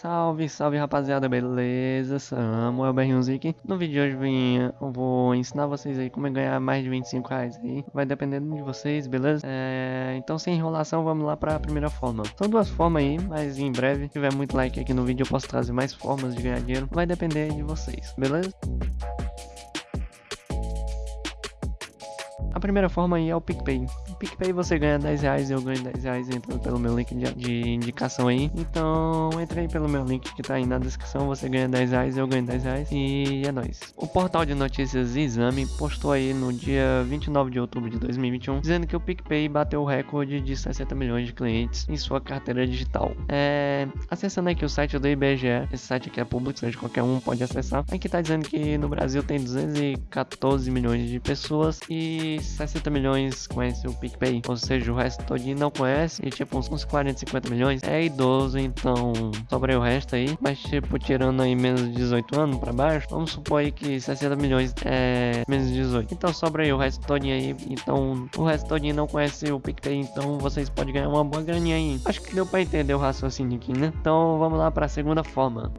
Salve, salve rapaziada, beleza? Samuel Berrunzik. No vídeo de hoje vim, eu vou ensinar vocês aí como é ganhar mais de 25 reais aí. Vai dependendo de vocês, beleza? É... Então sem enrolação, vamos lá para a primeira forma. São duas formas aí, mas em breve, se tiver muito like aqui no vídeo, eu posso trazer mais formas de ganhar dinheiro. Vai depender de vocês, beleza? A primeira forma aí é o PicPay. O PicPay você ganha 10 reais eu ganho 10 reais entrando pelo meu link de, de, indicação aí. Então entre aí pelo meu link que tá aí na descrição, você ganha 10 reais eu ganho 10 reais. E é nóis. O portal de notícias Exame postou aí no dia 29 de outubro de 2021, dizendo que o PicPay bateu o recorde de 60 milhões de clientes em sua carteira digital. É, acessando aqui o site do IBGE, esse site aqui é público, seja qualquer um pode acessar. Aqui tá dizendo que no Brasil tem 214 milhões de pessoas e 60 milhões conhece o PicPay, ou seja, o resto todinho não conhece, e tipo, uns 40, 50 milhões é idoso, então sobra o resto aí, mas tipo, tirando aí menos de 18 anos pra baixo, vamos supor aí que 60 milhões é menos de 18, então sobra aí o resto todinho aí, então o resto todinho não conhece o PicPay, então vocês podem ganhar uma boa graninha aí. Acho que deu pra entender o raciocínio aqui, né? Então vamos lá pra segunda forma.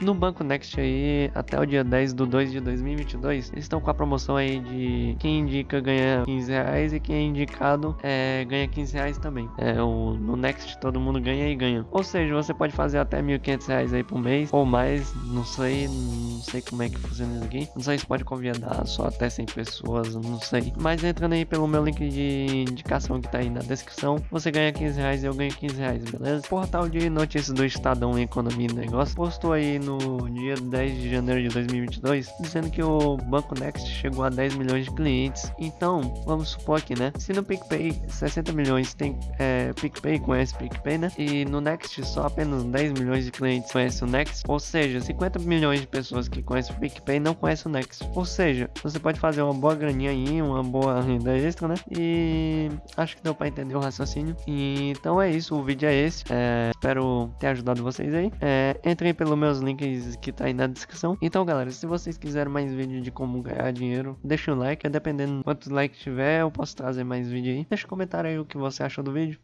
No Banco Next aí, até o dia 10 do 2 de 2022, eles estão com a promoção aí de quem indica ganha 15 reais e quem é indicado é, ganha 15 reais também. É, o, no Next todo mundo ganha e ganha. Ou seja, você pode fazer até 1.500 reais aí por mês ou mais, não sei, não sei como é que funciona isso aqui. Não sei se pode convidar só até 100 pessoas, não sei. Mas entrando aí pelo meu link de indicação que tá aí na descrição, você ganha 15 reais e eu ganho 15 reais, beleza? Portal de notícias do Estadão Economia e Negócio postou aí no no dia 10 de janeiro de 2022, dizendo que o Banco Next chegou a 10 milhões de clientes. Então, vamos supor aqui, né? Se no PicPay 60 milhões tem é, PicPay conhece PicPay, né? E no Next só apenas 10 milhões de clientes conhecem o Next, ou seja, 50 milhões de pessoas que conhecem o PicPay não conhecem o Next. Ou seja, você pode fazer uma boa graninha aí, uma boa renda extra, né? E acho que deu para entender o raciocínio. E, então é isso, o vídeo é esse. É, espero ter ajudado vocês aí. É, entrem pelos meus links que tá aí na descrição. Então, galera, se vocês quiserem mais vídeo de como ganhar dinheiro, deixa um like. Dependendo quantos likes tiver, eu posso trazer mais vídeo aí. Deixa um comentário aí o que você achou do vídeo.